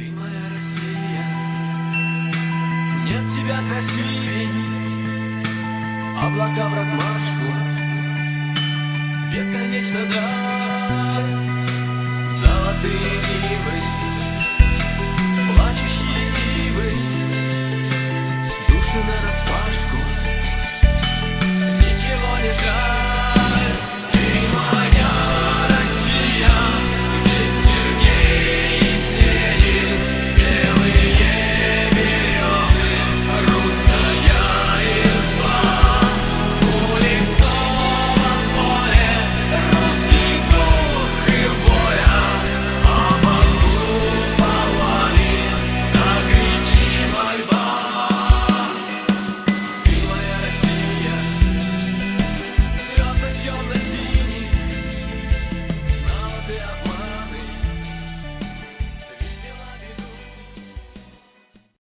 Ты моя Россия, нет тебя красивей, Облака в размашку, бесконечно даль, Золотые ивы, плачущие ивы, Души на распашку, ничего не жаль.